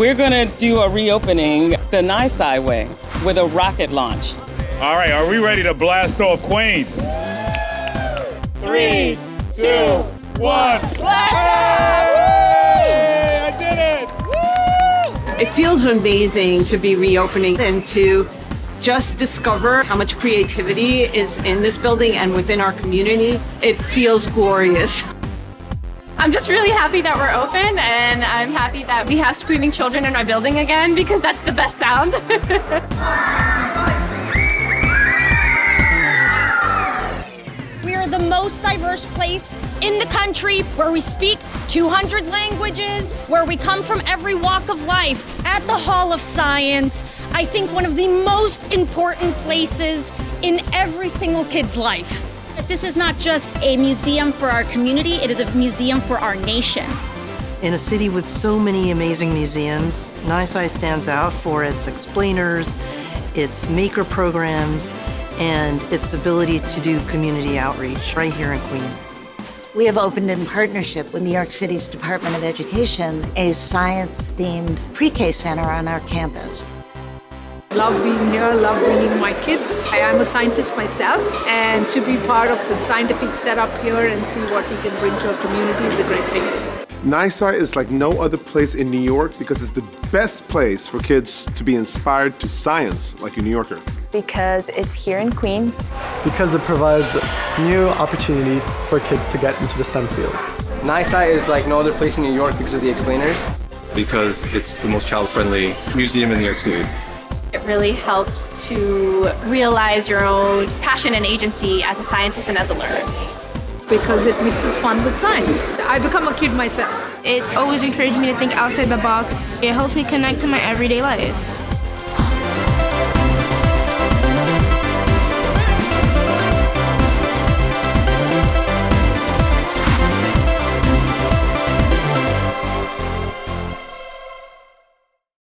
we're going to do a reopening the NYSCI way with a rocket launch. All right, are we ready to blast off Queens? Three, two, one. Hey, I did it! It feels amazing to be reopening and to just discover how much creativity is in this building and within our community. It feels glorious. I'm just really happy that we're open and I'm happy that we have screaming children in our building again because that's the best sound. We are the most diverse place in the country where we speak 200 languages, where we come from every walk of life. At the Hall of Science, I think one of the most important places in every single kid's life. This is not just a museum for our community, it is a museum for our nation. In a city with so many amazing museums, NYSCI stands out for its explainers, its maker programs, and its ability to do community outreach right here in Queens. We have opened in partnership with New York City's Department of Education a science-themed pre-K center on our campus. Love being here, love bringing my kids. I am a scientist myself and to be part of the scientific setup here and see what we can bring to our community is a great thing. NYSCI is like no other place in New York because it's the best place for kids to be inspired to science like a New Yorker. Because it's here in Queens. Because it provides new opportunities for kids to get into the STEM field. NYSCI is like no other place in New York because of the explainers. Because it's the most child-friendly museum in New York City. It really helps to realize your own passion and agency as a scientist and as a learner. Because it mixes fun with science. I become a kid myself. It's always encouraged me to think outside the box. It helps me connect to my everyday life.